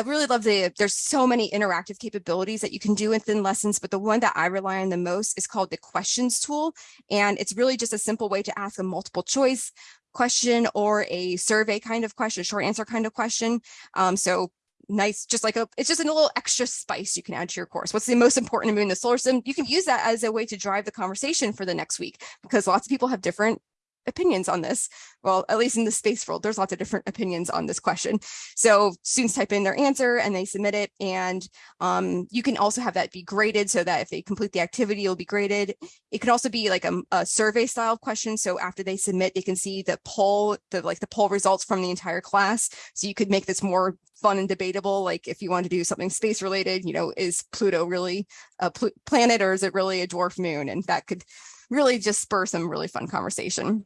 I really love the, there's so many interactive capabilities that you can do within lessons, but the one that I rely on the most is called the questions tool. And it's really just a simple way to ask a multiple choice question or a survey kind of question, short answer kind of question. Um, so nice, just like a, it's just a little extra spice you can add to your course. What's the most important me in the solar system? You can use that as a way to drive the conversation for the next week because lots of people have different opinions on this. Well, at least in the space world, there's lots of different opinions on this question. So students type in their answer and they submit it. And um, you can also have that be graded so that if they complete the activity, it'll be graded. It can also be like a, a survey style question. So after they submit, they can see the poll, the like the poll results from the entire class. So you could make this more fun and debatable. Like if you want to do something space related, you know, is Pluto really a pl planet or is it really a dwarf moon? And that could really just spur some really fun conversation.